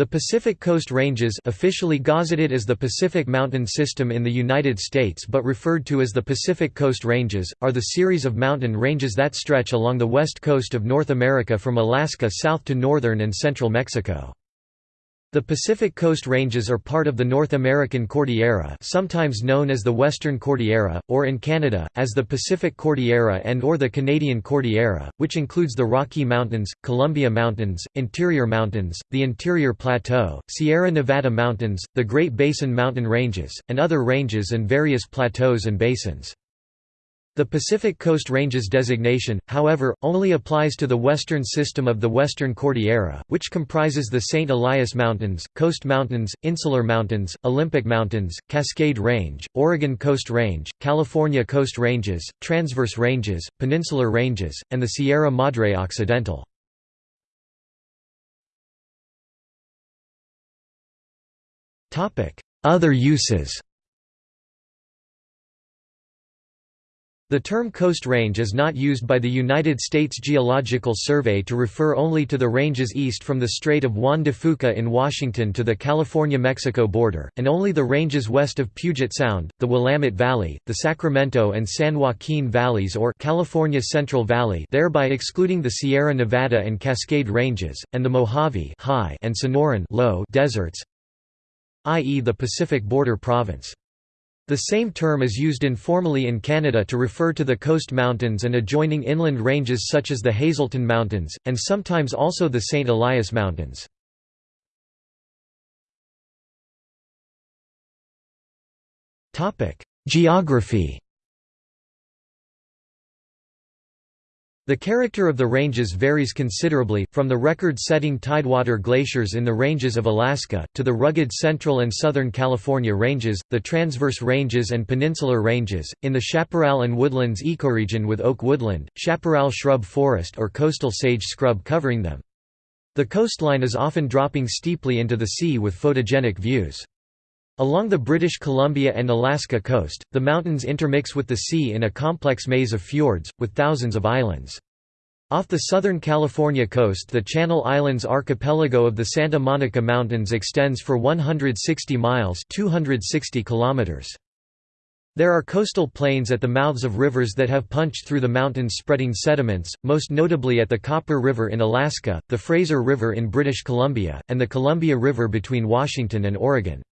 The Pacific Coast Ranges officially gazetted as the Pacific Mountain System in the United States but referred to as the Pacific Coast Ranges, are the series of mountain ranges that stretch along the west coast of North America from Alaska south to northern and central Mexico. The Pacific Coast Ranges are part of the North American Cordillera sometimes known as the Western Cordillera, or in Canada, as the Pacific Cordillera and or the Canadian Cordillera, which includes the Rocky Mountains, Columbia Mountains, Interior Mountains, the Interior Plateau, Sierra Nevada Mountains, the Great Basin Mountain Ranges, and other ranges and various plateaus and basins. The Pacific Coast Ranges designation, however, only applies to the western system of the Western Cordillera, which comprises the St. Elias Mountains, Coast Mountains, Insular Mountains, Olympic Mountains, Cascade Range, Oregon Coast Range, California Coast Ranges, Transverse Ranges, Peninsular Ranges, and the Sierra Madre Occidental. Other uses The term Coast Range is not used by the United States Geological Survey to refer only to the ranges east from the Strait of Juan de Fuca in Washington to the California-Mexico border, and only the ranges west of Puget Sound, the Willamette Valley, the Sacramento and San Joaquin Valleys or California Central Valley thereby excluding the Sierra Nevada and Cascade Ranges, and the Mojave high and Sonoran low deserts i.e. the Pacific Border Province. The same term is used informally in Canada to refer to the coast mountains and adjoining inland ranges such as the Hazelton Mountains, and sometimes also the St. Elias Mountains. Geography The character of the ranges varies considerably, from the record-setting tidewater glaciers in the ranges of Alaska, to the rugged central and southern California ranges, the transverse ranges and peninsular ranges, in the chaparral and woodlands ecoregion with oak woodland, chaparral shrub forest or coastal sage scrub covering them. The coastline is often dropping steeply into the sea with photogenic views. Along the British Columbia and Alaska coast, the mountains intermix with the sea in a complex maze of fjords, with thousands of islands. Off the southern California coast the Channel Islands archipelago of the Santa Monica Mountains extends for 160 miles 260 kilometers. There are coastal plains at the mouths of rivers that have punched through the mountains spreading sediments, most notably at the Copper River in Alaska, the Fraser River in British Columbia, and the Columbia River between Washington and Oregon.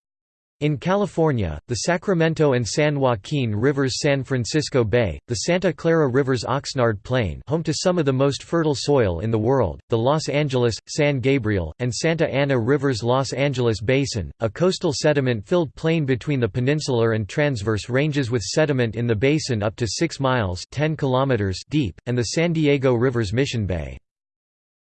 In California, the Sacramento and San Joaquin Rivers San Francisco Bay, the Santa Clara River's Oxnard Plain home to some of the most fertile soil in the world, the Los Angeles, San Gabriel, and Santa Ana Rivers Los Angeles Basin, a coastal sediment-filled plain between the peninsular and transverse ranges with sediment in the basin up to 6 miles 10 kilometers deep, and the San Diego River's Mission Bay.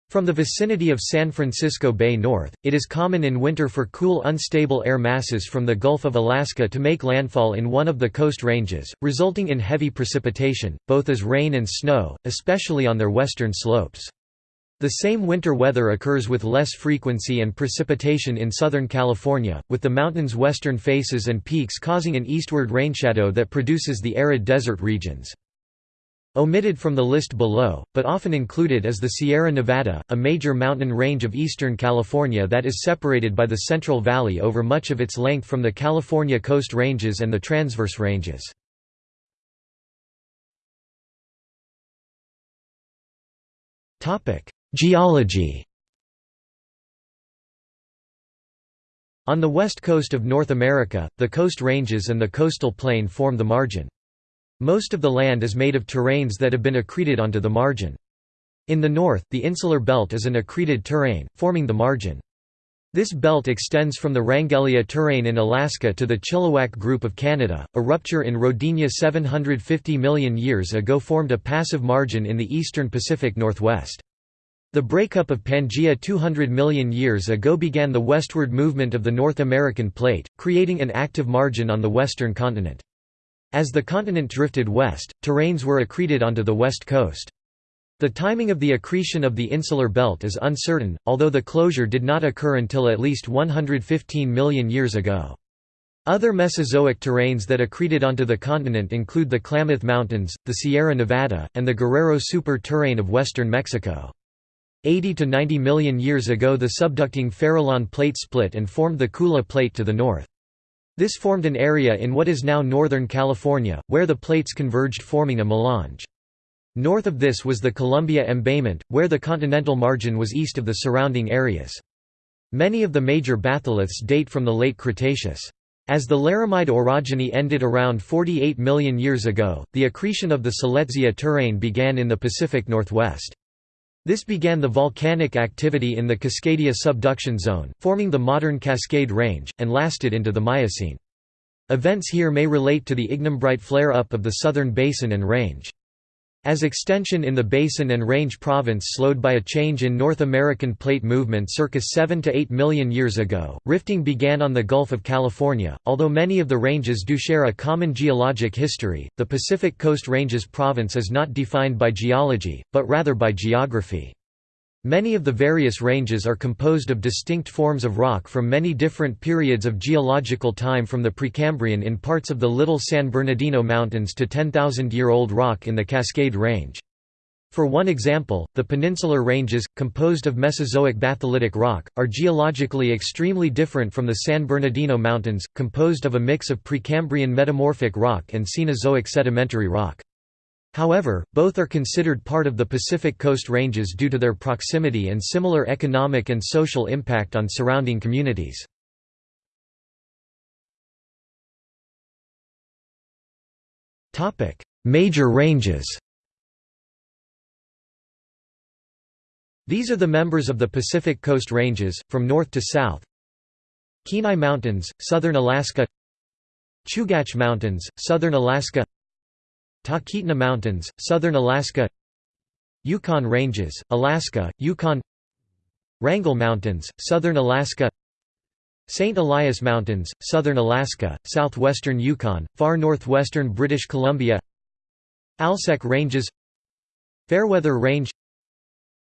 From the vicinity of San Francisco Bay north, it is common in winter for cool unstable air masses from the Gulf of Alaska to make landfall in one of the coast ranges, resulting in heavy precipitation, both as rain and snow, especially on their western slopes. The same winter weather occurs with less frequency and precipitation in Southern California, with the mountain's western faces and peaks causing an eastward rainshadow that produces the arid desert regions. Omitted from the list below, but often included is the Sierra Nevada, a major mountain range of eastern California that is separated by the Central Valley over much of its length from the California Coast Ranges and the Transverse Ranges. Geology On the west coast of North America, the Coast Ranges and the coastal plain form the margin. Most of the land is made of terranes that have been accreted onto the margin. In the north, the insular belt is an accreted terrane, forming the margin. This belt extends from the Wrangellia terrane in Alaska to the Chilliwack Group of Canada. A rupture in Rodinia 750 million years ago formed a passive margin in the eastern Pacific Northwest. The breakup of Pangaea 200 million years ago began the westward movement of the North American plate, creating an active margin on the western continent. As the continent drifted west, terranes were accreted onto the west coast. The timing of the accretion of the insular belt is uncertain, although the closure did not occur until at least 115 million years ago. Other Mesozoic terranes that accreted onto the continent include the Klamath Mountains, the Sierra Nevada, and the Guerrero Super terrane of western Mexico. 80 to 90 million years ago the subducting Farallon plate split and formed the Kula plate to the north. This formed an area in what is now Northern California, where the plates converged forming a melange. North of this was the Columbia embayment, where the continental margin was east of the surrounding areas. Many of the major batholiths date from the late Cretaceous. As the Laramide orogeny ended around 48 million years ago, the accretion of the Siletzia terrane began in the Pacific Northwest. This began the volcanic activity in the Cascadia subduction zone, forming the modern Cascade Range, and lasted into the Miocene. Events here may relate to the ignimbrite flare-up of the southern basin and range. As extension in the Basin and Range province slowed by a change in North American plate movement circa 7 to 8 million years ago, rifting began on the Gulf of California. Although many of the ranges do share a common geologic history, the Pacific Coast Ranges province is not defined by geology, but rather by geography. Many of the various ranges are composed of distinct forms of rock from many different periods of geological time from the Precambrian in parts of the Little San Bernardino Mountains to 10,000-year-old rock in the Cascade Range. For one example, the Peninsular Ranges, composed of Mesozoic batholithic rock, are geologically extremely different from the San Bernardino Mountains, composed of a mix of Precambrian metamorphic rock and Cenozoic sedimentary rock. However, both are considered part of the Pacific Coast Ranges due to their proximity and similar economic and social impact on surrounding communities. Major ranges. These are the members of the Pacific Coast Ranges, from north to south. Kenai Mountains, southern Alaska. Chugach Mountains, southern Alaska Talkeetna Mountains, southern Alaska. Yukon Ranges, Alaska, Yukon. Wrangell Mountains, southern Alaska. St. Elias Mountains, southern Alaska, southwestern Yukon, far northwestern British Columbia. Alsek Ranges. Fairweather Range.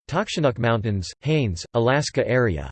Takshanuk Mountains, Haines, Alaska area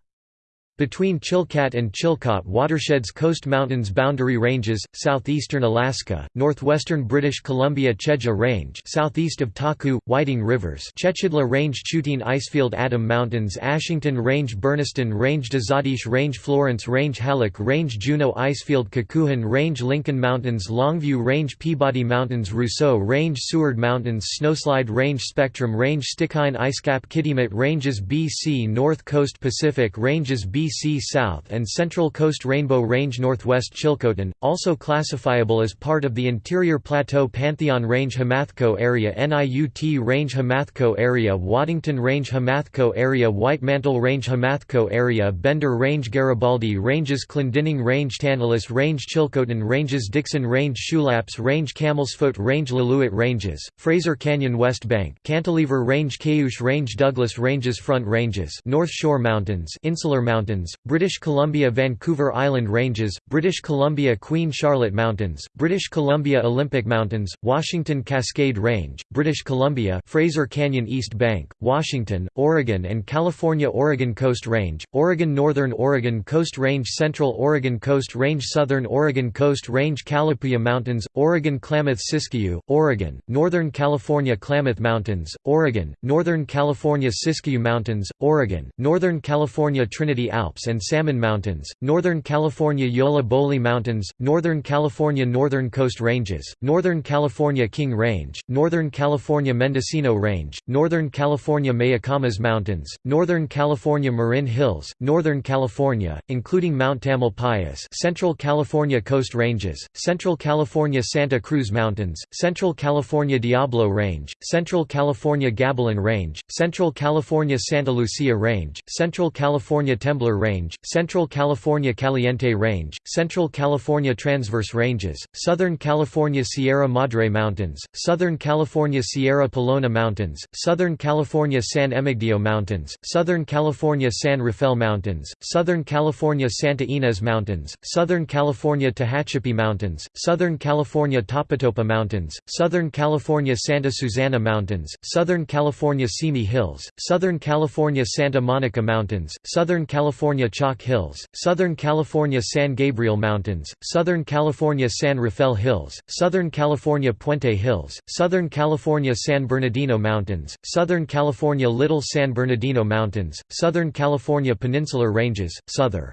between Chilkat and Chilkoot watersheds Coast Mountains boundary ranges, southeastern Alaska, northwestern British Columbia Chedja Range southeast of Taku, Whiting Rivers Chechidla Range Chutine Icefield Adam Mountains Ashington Range Burniston Range Dezadeash Range Florence Range Halleck Range Juneau Icefield Kakuhan Range Lincoln Mountains Longview Range Peabody Mountains Rousseau Range Seward Mountains Snowslide Range Spectrum Range Stikine Icecap Kitimat Ranges BC North Coast Pacific Ranges BC BC South and Central Coast Rainbow Range Northwest Chilcotin, also classifiable as part of the Interior Plateau Pantheon Range Homathko Area NIUT Range Homathko Area Waddington Range Homathko Area Whitemantle Range Homathko Area Bender Range Garibaldi Ranges Clendening Range Tantalus Range Chilcotin Ranges Dickson Range Shulaps Range Camelsfoot Range Lillooet Ranges, Fraser Canyon West Bank Cantilever Range Cayoosh Range Douglas Ranges Front Ranges North Shore Mountains Insular Mountains Mountains, British Columbia Vancouver Island Ranges, British Columbia Queen Charlotte Mountains, British Columbia Olympic Mountains, Washington Cascade Range, British Columbia Fraser Canyon East Bank, Washington, Oregon and California Oregon Coast Range, Oregon Northern Oregon Coast Range Central Oregon Coast Range Southern Oregon Coast Range Calapooya Mountains, Oregon Klamath Siskiyou, Oregon, Northern California Klamath Mountains, Oregon, Northern California Siskiyou Mountains, Oregon, Northern California Trinity Alps Alps and Salmon Mountains, Northern California Yolla Bolly Mountains, Northern California Northern Coast Ranges, Northern California King Range, Northern California Mendocino Range, Northern California Mayacamas Mountains, Northern California Marin Hills, Northern California, including Mount Tamalpais Central California Coast Ranges, Central California Santa Cruz Mountains, Central California Diablo Range, Central California Gabilan Range, Central California Santa Lucia Range, Central California Temblor Range, Central California Caliente Range, Central California Transverse Ranges, Southern California Sierra Madre Mountains, Southern California Sierra Pelona Mountains, Southern California San Emigdio Mountains, Southern California San Rafael Mountains, Southern California Santa Ynez Mountains, Southern California Tehachapi Mountains, Southern California Topatopa Mountains, Southern California Santa Susana Mountains, Southern California Simi Hills, Southern California Santa Monica Mountains, Southern California California Chalk Hills, Southern California San Gabriel Mountains, Southern California San Rafael Hills, Southern California Puente Hills, Southern California San Bernardino Mountains, Southern California Little San Bernardino Mountains, Southern California Peninsular Ranges, Southern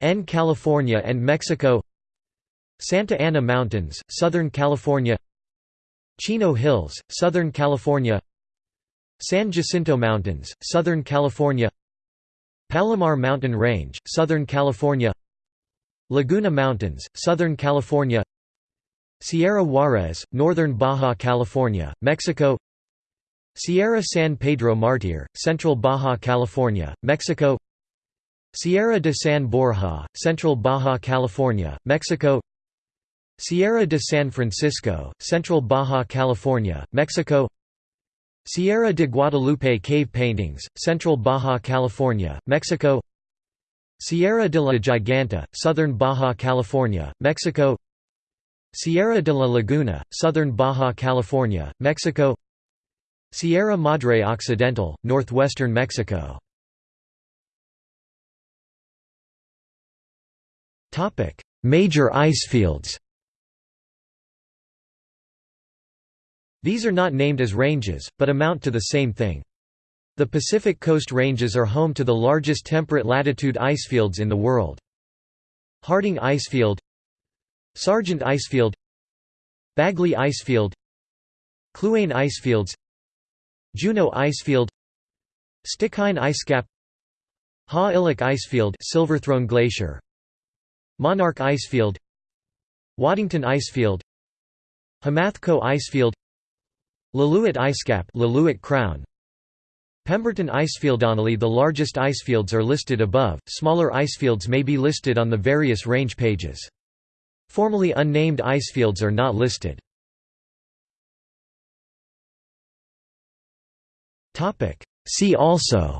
N California and Mexico Santa Ana Mountains, Southern California Chino Hills, Southern California San Jacinto Mountains, Southern California Palomar Mountain Range, Southern California Laguna Mountains, Southern California Sierra Juarez, Northern Baja California, Mexico Sierra San Pedro Martir, Central Baja California, Mexico Sierra de San Borja, Central Baja California, Mexico Sierra de San Francisco, Central Baja California, Mexico Sierra de Guadalupe Cave Paintings, Central Baja California, Mexico Sierra de la Giganta, Southern Baja California, Mexico Sierra de la Laguna, Southern Baja California, Mexico Sierra Madre Occidental, northwestern Mexico. Major icefields These are not named as ranges, but amount to the same thing. The Pacific Coast Ranges are home to the largest temperate latitude icefields in the world. Harding Icefield Sargent Icefield Bagley Icefield Kluane Icefields Juneau Icefield Stikine Icecap Ha Illik Icefield Silverthrone Glacier Monarch Icefield Waddington Icefield Homathko Icefield Lillooet Icecap Lillooet Crown. Pemberton Icefield Only the largest icefields are listed above, smaller icefields may be listed on the various range pages. Formally unnamed icefields are not listed. See also.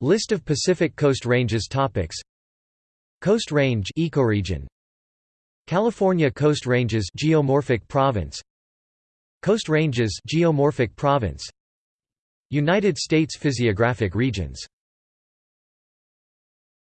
List of Pacific Coast Ranges topics. Coast Range ecoregion California Coast Ranges geomorphic province. Coast Ranges geomorphic province. United States physiographic regions